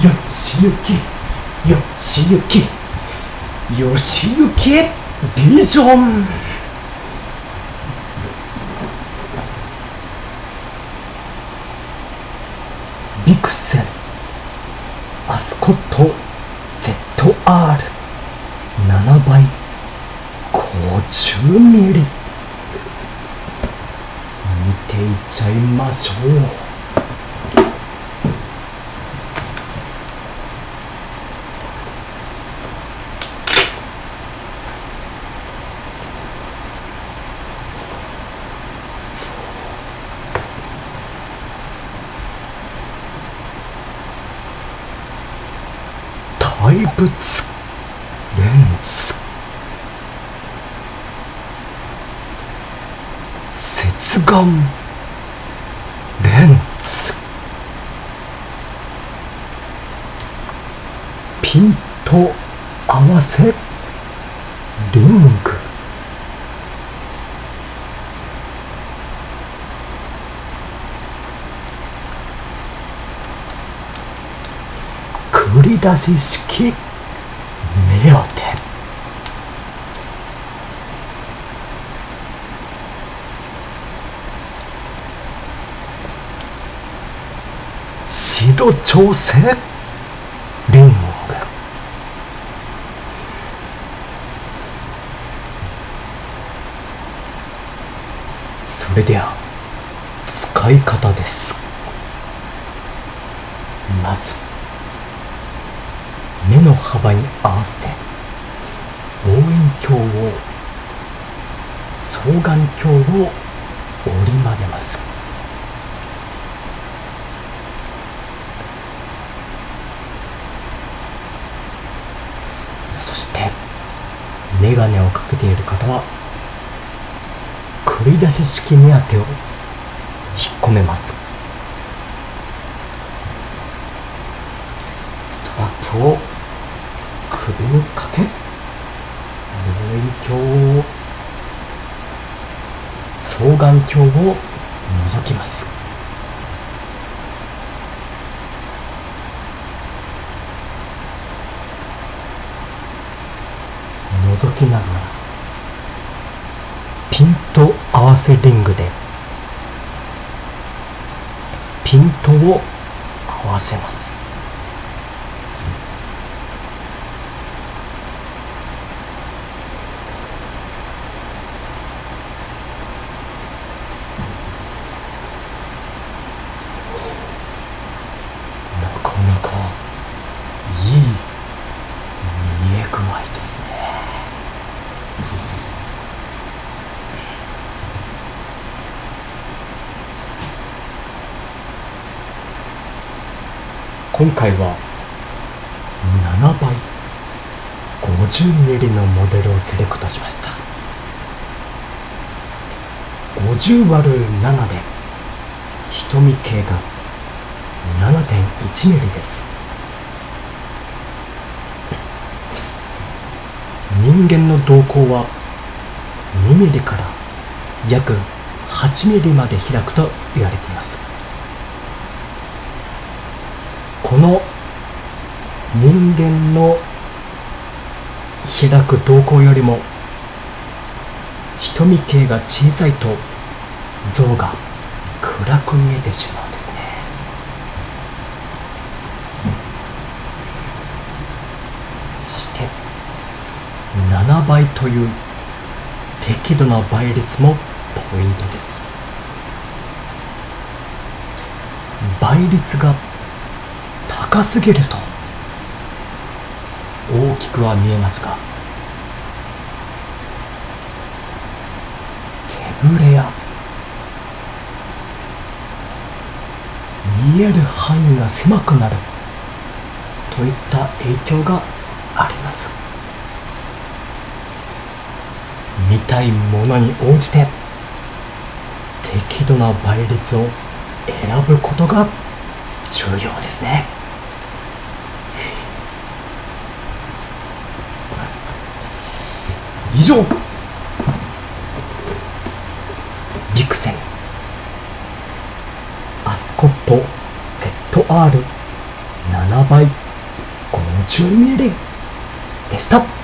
よしゆきよしゆきよしゆきビジョン。ビクセンアスコット ZR7 倍50ミリ。見ていっちゃいましょう。怪物レンズ接眼レンズ。ピント合わせ。リング。繰り出し式。目当て。度調整。リング。それでは使い方です。まず目の幅に合わせて望遠鏡を双眼鏡を折り曲げます。そして眼鏡をかけている方は繰り出し式目当てを引っ込めます。ストラップを首にかけ？望遠鏡を双眼鏡を覗きます。覗きながらピント合わせリングでピントを合わせます。今回は7倍 50mm のモデルをセレクトしました。50割る7で瞳径が 7.1mm です。人間の瞳孔は 2mm から約 8mm まで開くと言われています。この人間の開く瞳孔よりも瞳径が小さいと像が暗く見えてしまうんですね。そして7倍という適度な倍率もポイントです。倍率が高すぎると大きくは見えますが手ぶれや見える範囲が狭くなるといった影響があります見たいものに応じて適度な倍率を選ぶことが重要ですね。以上。ビクセンアスコット。ZR7 7倍。50ミリでした。